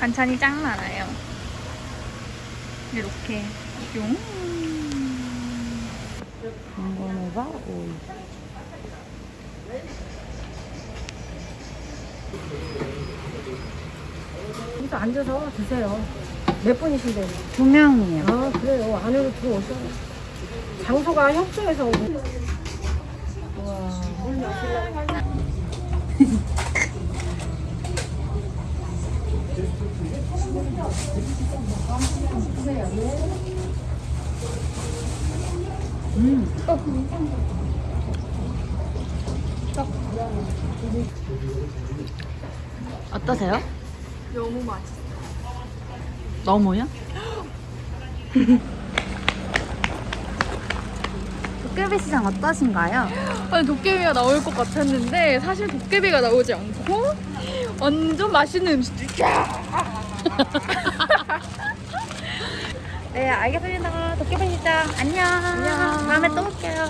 반찬이 짱 많아요. 이렇게 용. 이거는 오이. 여기서 앉아서 드세요. 몇 분이신데? 두 명이에요. 아, 그래요. 안으로 들어오셔. 장소가 협소해서 오고. 어떠세요? 너무 맛있어. 너무요? 도깨비 시장 어떠신가요? 아니 도깨비가 나올 것 같았는데 사실 도깨비가 나오지 않고 완전 맛있는 음식들 네, 알겠습니다. 도깨비 시장 안녕. 다음에 또 올게요.